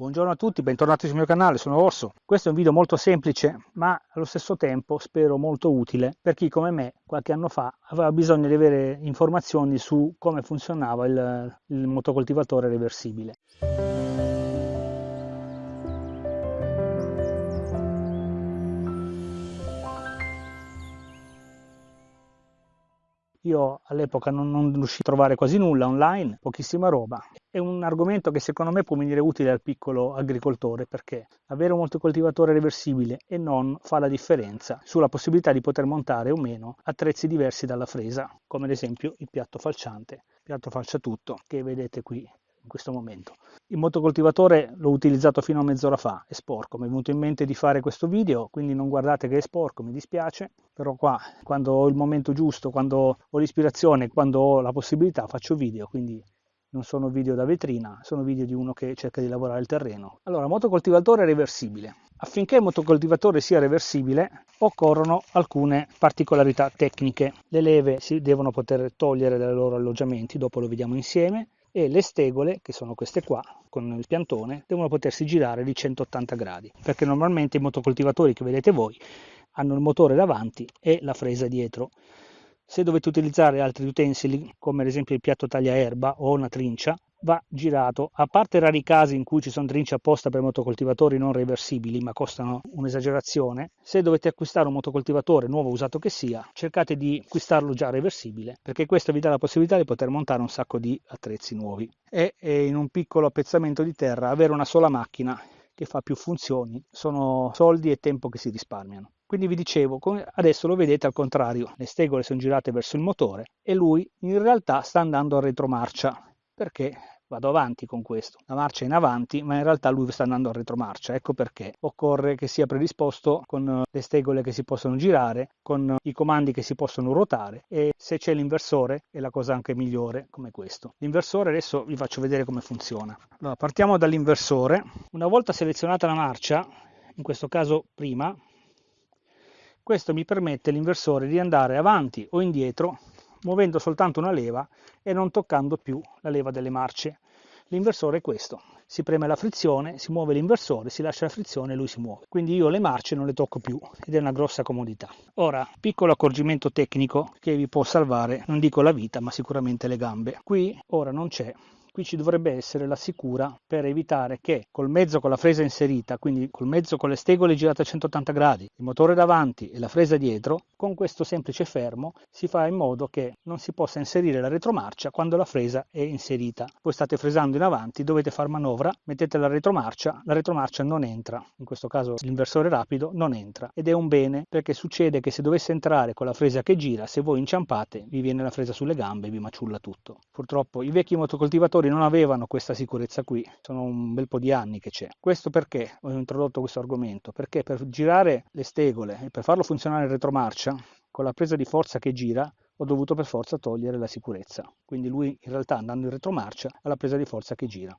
Buongiorno a tutti, bentornati sul mio canale, sono Orso. Questo è un video molto semplice, ma allo stesso tempo spero molto utile per chi come me qualche anno fa aveva bisogno di avere informazioni su come funzionava il, il motocoltivatore reversibile. Io all'epoca non, non riuscii a trovare quasi nulla online, pochissima roba. È un argomento che secondo me può venire utile al piccolo agricoltore perché avere un motocoltivatore reversibile e non fa la differenza sulla possibilità di poter montare o meno attrezzi diversi dalla fresa, come ad esempio il piatto falciante, piatto falcia tutto che vedete qui questo momento. Il motocoltivatore l'ho utilizzato fino a mezz'ora fa, è sporco, mi è venuto in mente di fare questo video, quindi non guardate che è sporco, mi dispiace, però qua quando ho il momento giusto, quando ho l'ispirazione, quando ho la possibilità faccio video, quindi non sono video da vetrina, sono video di uno che cerca di lavorare il terreno. Allora, motocoltivatore reversibile. Affinché il motocoltivatore sia reversibile occorrono alcune particolarità tecniche. Le leve si devono poter togliere dai loro alloggiamenti, dopo lo vediamo insieme e le stegole, che sono queste qua, con il piantone, devono potersi girare di 180 gradi, perché normalmente i motocoltivatori che vedete voi hanno il motore davanti e la fresa dietro. Se dovete utilizzare altri utensili, come ad esempio il piatto tagliaerba o una trincia, va girato, a parte rari casi in cui ci sono trince apposta per motocoltivatori non reversibili ma costano un'esagerazione, se dovete acquistare un motocoltivatore nuovo usato che sia, cercate di acquistarlo già reversibile perché questo vi dà la possibilità di poter montare un sacco di attrezzi nuovi. E, e in un piccolo appezzamento di terra avere una sola macchina che fa più funzioni sono soldi e tempo che si risparmiano. Quindi vi dicevo, adesso lo vedete al contrario, le stegole sono girate verso il motore e lui in realtà sta andando a retromarcia perché vado avanti con questo. La marcia è in avanti, ma in realtà lui sta andando a retromarcia. Ecco perché occorre che sia predisposto con eh, le stegole che si possono girare, con i comandi che si possono ruotare e se c'è l'inversore è la cosa anche migliore come questo. L'inversore adesso vi faccio vedere come funziona. Allora, partiamo dall'inversore. Una volta selezionata la marcia, in questo caso prima, questo mi permette l'inversore di andare avanti o indietro muovendo soltanto una leva e non toccando più la leva delle marce. L'inversore è questo, si preme la frizione, si muove l'inversore, si lascia la frizione e lui si muove. Quindi io le marce non le tocco più ed è una grossa comodità. Ora, piccolo accorgimento tecnico che vi può salvare, non dico la vita, ma sicuramente le gambe. Qui ora non c'è qui ci dovrebbe essere la sicura per evitare che col mezzo con la fresa inserita, quindi col mezzo con le stegole girate a 180 gradi, il motore davanti e la fresa dietro, con questo semplice fermo si fa in modo che non si possa inserire la retromarcia quando la fresa è inserita. Voi state fresando in avanti, dovete far manovra, mettete la retromarcia, la retromarcia non entra, in questo caso l'inversore rapido non entra ed è un bene perché succede che se dovesse entrare con la fresa che gira, se voi inciampate vi viene la fresa sulle gambe e vi maciulla tutto. Purtroppo i vecchi motocoltivatori agricoltori non avevano questa sicurezza qui, sono un bel po' di anni che c'è. Questo perché ho introdotto questo argomento? Perché per girare le stegole e per farlo funzionare in retromarcia, con la presa di forza che gira, ho dovuto per forza togliere la sicurezza. Quindi lui in realtà andando in retromarcia ha la presa di forza che gira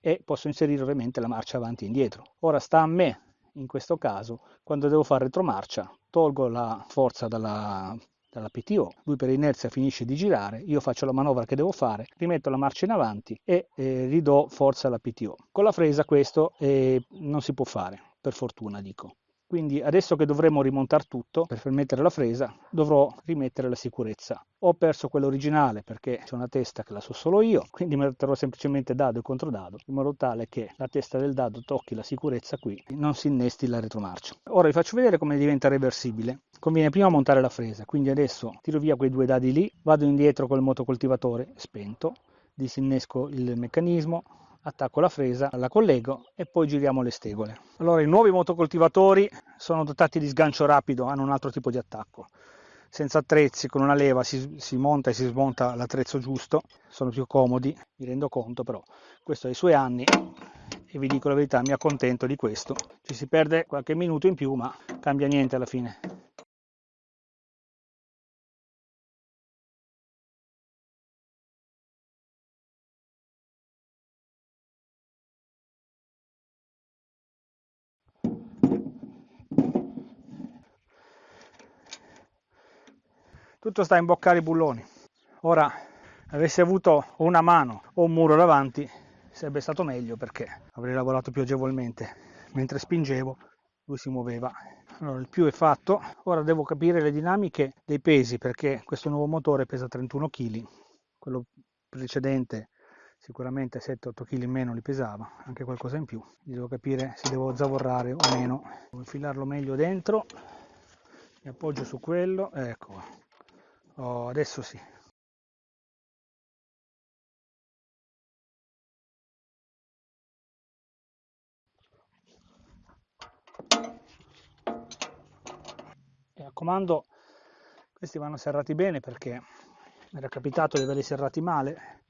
e posso inserire ovviamente la marcia avanti e indietro. Ora sta a me in questo caso, quando devo fare retromarcia, tolgo la forza dalla dalla PTO, lui per inerzia finisce di girare, io faccio la manovra che devo fare, rimetto la marcia in avanti e eh, ridò forza alla PTO. Con la fresa questo eh, non si può fare, per fortuna dico. Quindi adesso che dovremo rimontare tutto per permettere la fresa, dovrò rimettere la sicurezza. Ho perso quella originale perché c'è una testa che la so solo io, quindi metterò semplicemente dado e controdado, in modo tale che la testa del dado tocchi la sicurezza qui, e non si innesti la retromarcia. Ora vi faccio vedere come diventa reversibile. Conviene prima montare la fresa, quindi adesso tiro via quei due dadi lì, vado indietro col motocoltivatore spento, disinnesco il meccanismo, attacco la fresa, la collego e poi giriamo le stegole. Allora i nuovi motocoltivatori sono dotati di sgancio rapido, hanno un altro tipo di attacco. Senza attrezzi, con una leva si, si monta e si smonta l'attrezzo giusto, sono più comodi, mi rendo conto, però questo ha i suoi anni e vi dico la verità, mi accontento di questo. Ci si perde qualche minuto in più, ma cambia niente alla fine. Tutto sta a imboccare i bulloni. Ora avessi avuto una mano o un muro davanti sarebbe stato meglio perché avrei lavorato più agevolmente. Mentre spingevo lui si muoveva. Allora il più è fatto. Ora devo capire le dinamiche dei pesi perché questo nuovo motore pesa 31 kg quello precedente sicuramente 7-8 kg in meno li pesava anche qualcosa in più. Devo capire se devo zavorrare o meno. Devo infilarlo meglio dentro. Mi appoggio su quello ecco oh, adesso sì. Mi raccomando questi vanno serrati bene perché mi era capitato di averli serrati male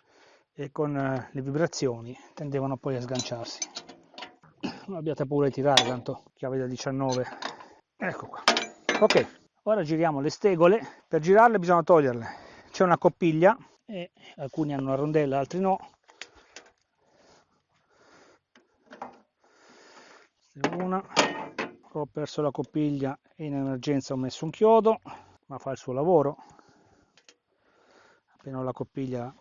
e con eh, le vibrazioni tendevano poi a sganciarsi. Non abbiate paura di tirare tanto chiave da 19 ecco qua. Ok ora giriamo le stegole. Per girarle bisogna toglierle. C'è una coppiglia e alcuni hanno una rondella altri no. Una ho perso la coppiglia e in emergenza ho messo un chiodo ma fa il suo lavoro. Appena ho la coppiglia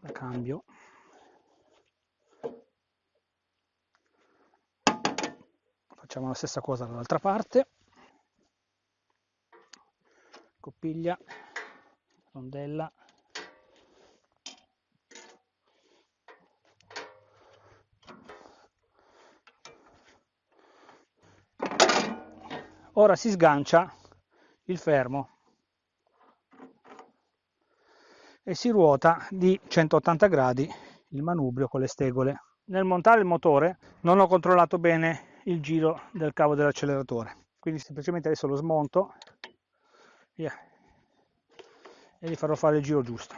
la cambio. Facciamo la stessa cosa dall'altra parte coppiglia rondella ora si sgancia il fermo e si ruota di 180 gradi il manubrio con le stegole. Nel montare il motore non ho controllato bene il giro del cavo dell'acceleratore, quindi semplicemente adesso lo smonto via, e gli farò fare il giro giusto.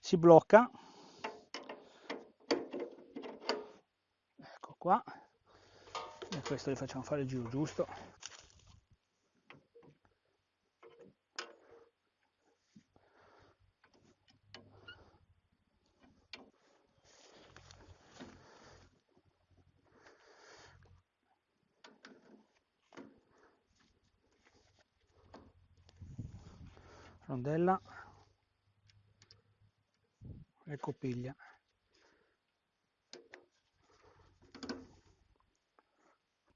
Si blocca, ecco qua, e questo gli facciamo fare il giro giusto rondella. E coppiglia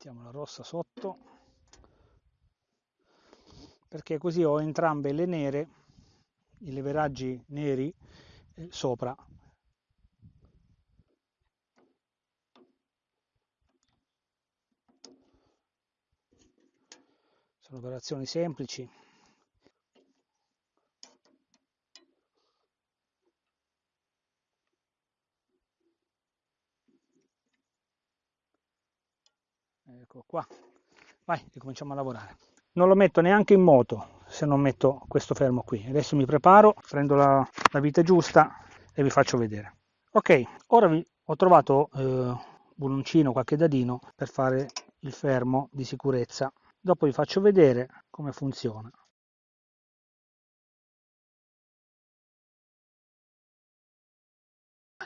mettiamo la rossa sotto. Perché così ho entrambe le nere i leveraggi neri eh, sopra. Sono operazioni semplici ecco qua. Vai ricominciamo a lavorare. Non lo metto neanche in moto se non metto questo fermo qui. Adesso mi preparo prendo la, la vite giusta e vi faccio vedere. Ok ora vi, ho trovato eh, un uncino qualche dadino per fare il fermo di sicurezza. Dopo vi faccio vedere come funziona.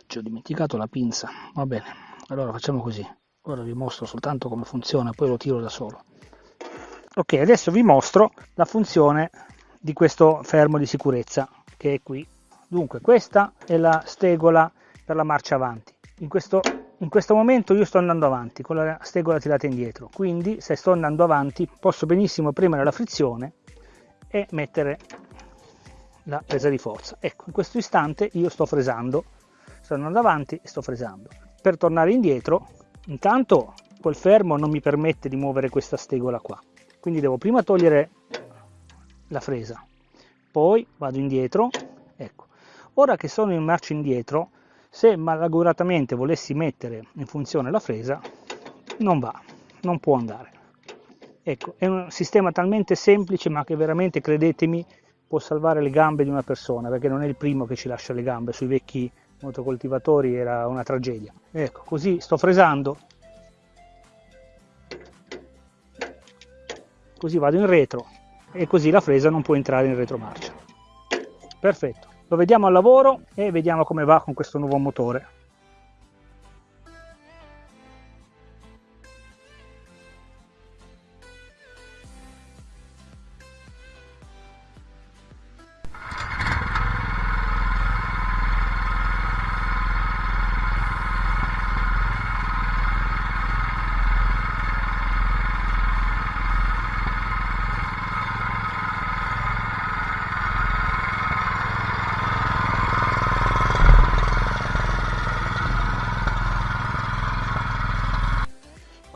Ci ho dimenticato la pinza. Va bene allora facciamo così ora vi mostro soltanto come funziona poi lo tiro da solo. Ok adesso vi mostro la funzione di questo fermo di sicurezza che è qui. Dunque questa è la stegola per la marcia avanti. In questo, in questo momento io sto andando avanti con la stegola tirata indietro. Quindi se sto andando avanti posso benissimo premere la frizione e mettere la presa di forza. Ecco in questo istante io sto fresando. Sto andando avanti e sto fresando. Per tornare indietro intanto quel fermo non mi permette di muovere questa stegola qua. Quindi devo prima togliere la fresa. Poi vado indietro. Ecco. Ora che sono in marcia indietro se malauguratamente volessi mettere in funzione la fresa non va non può andare. Ecco è un sistema talmente semplice ma che veramente credetemi può salvare le gambe di una persona perché non è il primo che ci lascia le gambe sui vecchi motocoltivatori era una tragedia. Ecco, così sto fresando, così vado in retro e così la fresa non può entrare in retromarcia. Perfetto, lo vediamo al lavoro e vediamo come va con questo nuovo motore.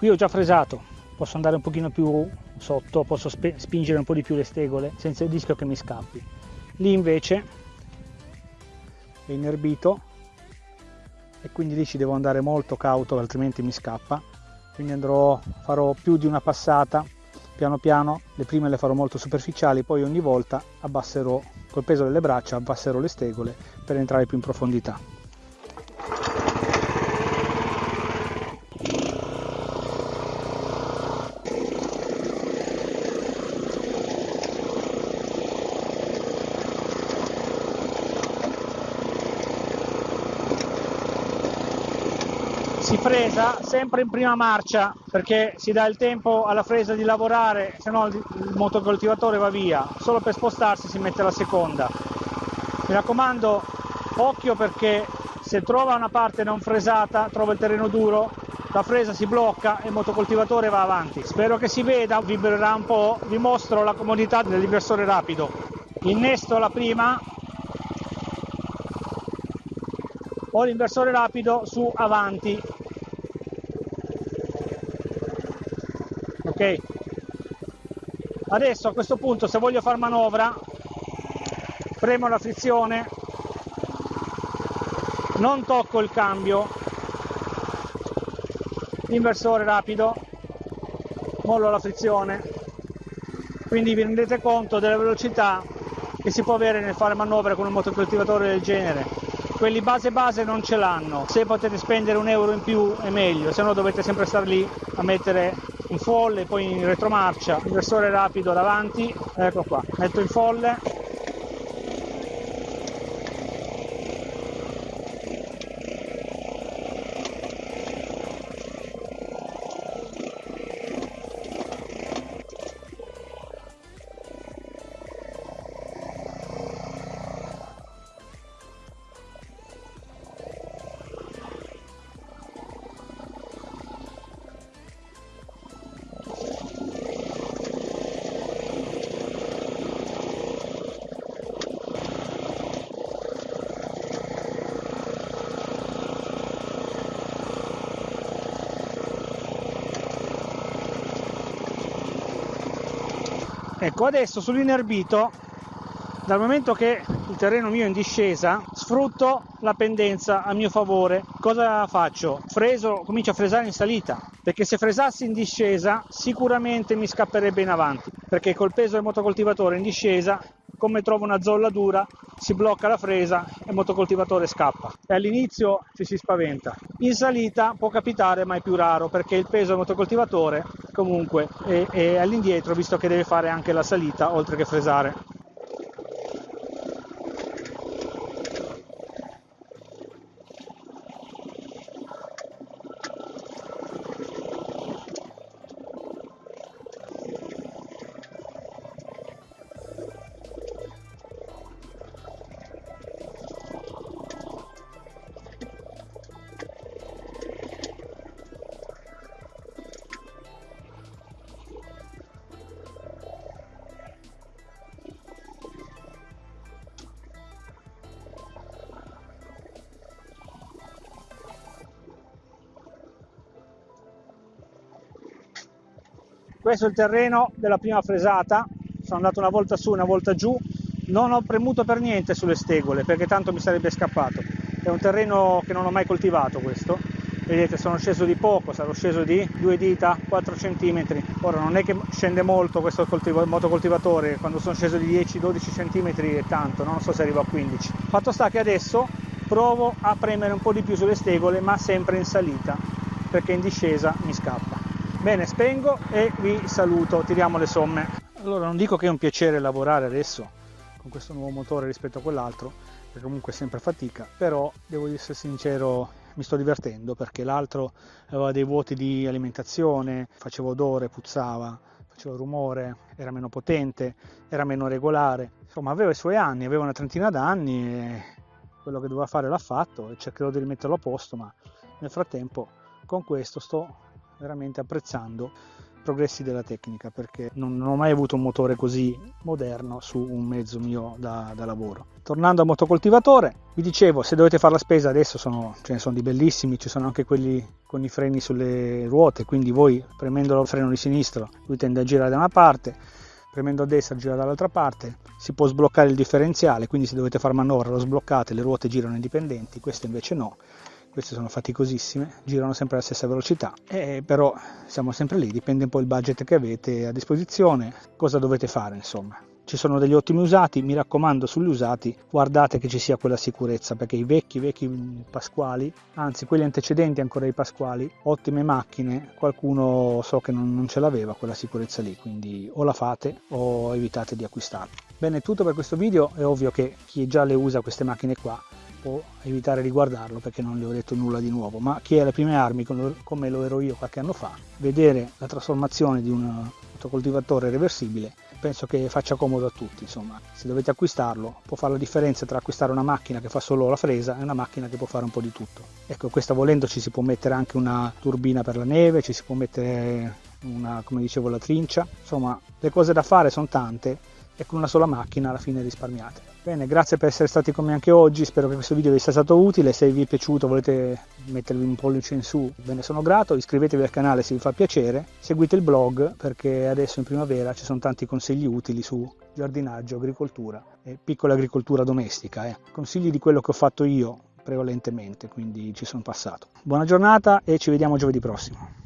Qui ho già fresato. Posso andare un pochino più sotto posso spingere un po' di più le stegole senza il rischio che mi scappi. Lì invece è inerbito e quindi lì ci devo andare molto cauto altrimenti mi scappa. Quindi andrò farò più di una passata. Piano piano le prime le farò molto superficiali poi ogni volta abbasserò col peso delle braccia abbasserò le stegole per entrare più in profondità si fresa sempre in prima marcia perché si dà il tempo alla fresa di lavorare, se no il motocoltivatore va via, solo per spostarsi si mette la seconda. Mi raccomando, occhio perché se trova una parte non fresata, trova il terreno duro, la fresa si blocca e il motocoltivatore va avanti. Spero che si veda, vibrerà un po', vi mostro la comodità dell'inversore rapido. Innesto la prima, ho l'inversore rapido su avanti ok. Adesso a questo punto se voglio far manovra premo la frizione. Non tocco il cambio. Inversore rapido. Mollo la frizione. Quindi vi rendete conto della velocità che si può avere nel fare manovra con un motocoltivatore del genere. Quelli base base non ce l'hanno. Se potete spendere un euro in più è meglio se no dovete sempre stare lì a mettere in folle poi in retromarcia inversore rapido davanti ecco qua metto in folle ecco adesso sull'inerbito dal momento che il terreno mio è in discesa sfrutto la pendenza a mio favore cosa faccio? freso comincio a fresare in salita perché se fresassi in discesa sicuramente mi scapperebbe in avanti perché col peso del motocoltivatore in discesa come trovo una zolla dura si blocca la fresa e il motocoltivatore scappa. E all'inizio ci si spaventa. In salita può capitare ma è più raro perché il peso del motocoltivatore comunque è, è all'indietro visto che deve fare anche la salita oltre che fresare questo è il terreno della prima fresata. Sono andato una volta su una volta giù. Non ho premuto per niente sulle stegole perché tanto mi sarebbe scappato. È un terreno che non ho mai coltivato questo. Vedete sono sceso di poco sarò sceso di due dita 4 cm ora non è che scende molto questo motocoltivatore. Quando sono sceso di 10-12 cm è tanto non so se arrivo a 15 fatto sta che adesso provo a premere un po' di più sulle stegole ma sempre in salita perché in discesa mi scappa Bene, spengo e vi saluto, tiriamo le somme. Allora, non dico che è un piacere lavorare adesso con questo nuovo motore rispetto a quell'altro, perché comunque è sempre fatica, però devo essere sincero, mi sto divertendo perché l'altro aveva dei vuoti di alimentazione, faceva odore, puzzava, faceva rumore, era meno potente, era meno regolare, insomma aveva i suoi anni, aveva una trentina d'anni e quello che doveva fare l'ha fatto e cercherò di rimetterlo a posto, ma nel frattempo con questo sto veramente apprezzando progressi della tecnica perché non, non ho mai avuto un motore così moderno su un mezzo mio da, da lavoro. Tornando al motocoltivatore, vi dicevo, se dovete fare la spesa adesso sono, ce ne sono di bellissimi, ci sono anche quelli con i freni sulle ruote, quindi voi premendo il freno di sinistro lui tende a girare da una parte, premendo a destra gira dall'altra parte, si può sbloccare il differenziale, quindi se dovete fare manovra lo sbloccate, le ruote girano indipendenti, questo invece no, queste sono faticosissime, girano sempre alla stessa velocità, e però siamo sempre lì, dipende un po' il budget che avete a disposizione, cosa dovete fare insomma ci sono degli ottimi usati, mi raccomando sugli usati guardate che ci sia quella sicurezza perché i vecchi vecchi Pasquali, anzi quelli antecedenti ancora ai Pasquali, ottime macchine, qualcuno so che non, non ce l'aveva quella sicurezza lì, quindi o la fate o evitate di acquistarla. Bene, tutto per questo video, è ovvio che chi già le usa queste macchine qua può evitare di guardarlo perché non le ho detto nulla di nuovo, ma chi è alle prime armi come lo ero io qualche anno fa, vedere la trasformazione di un coltivatore reversibile penso che faccia comodo a tutti insomma. Se dovete acquistarlo può fare la differenza tra acquistare una macchina che fa solo la fresa e una macchina che può fare un po' di tutto. Ecco questa volendo ci si può mettere anche una turbina per la neve ci si può mettere una come dicevo la trincia. Insomma le cose da fare sono tante e con una sola macchina alla fine risparmiate Bene, grazie per essere stati con me anche oggi, spero che questo video vi sia stato utile, se vi è piaciuto volete mettervi un pollice in su ve ne sono grato, iscrivetevi al canale se vi fa piacere, seguite il blog perché adesso in primavera ci sono tanti consigli utili su giardinaggio, agricoltura e piccola agricoltura domestica, eh. consigli di quello che ho fatto io prevalentemente, quindi ci sono passato. Buona giornata e ci vediamo giovedì prossimo.